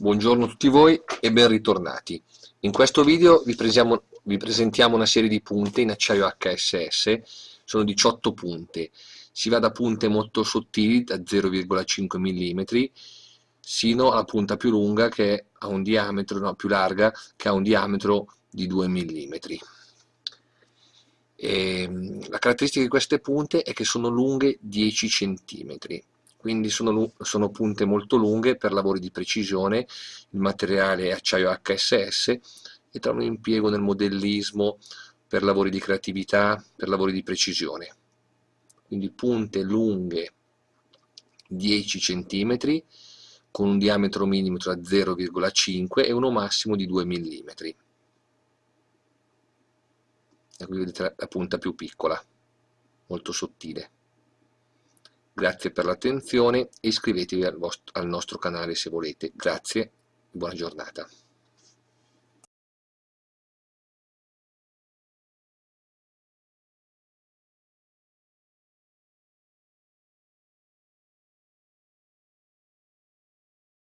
Buongiorno a tutti voi e ben ritornati. In questo video vi, presiamo, vi, presentiamo una serie di punte in acciaio HSS, sono 18 punte. Si va da punte molto sottili, da 0,5 mm, sino alla punta più lunga che ha un diametro, no, più larga, che ha un diametro di 2 mm. E, la caratteristica di queste punte è che sono lunghe 10 cm quindi sono, sono, punte molto lunghe per lavori di precisione, il materiale è acciaio HSS e trovano impiego nel modellismo per lavori di creatività, per lavori di precisione. Quindi punte lunghe 10 cm con un diametro minimo tra 0,5 e uno massimo di 2 mm. E qui vedete la punta più piccola, molto sottile. Grazie per l'attenzione e iscrivetevi al, al nostro canale se volete. Grazie e buona giornata.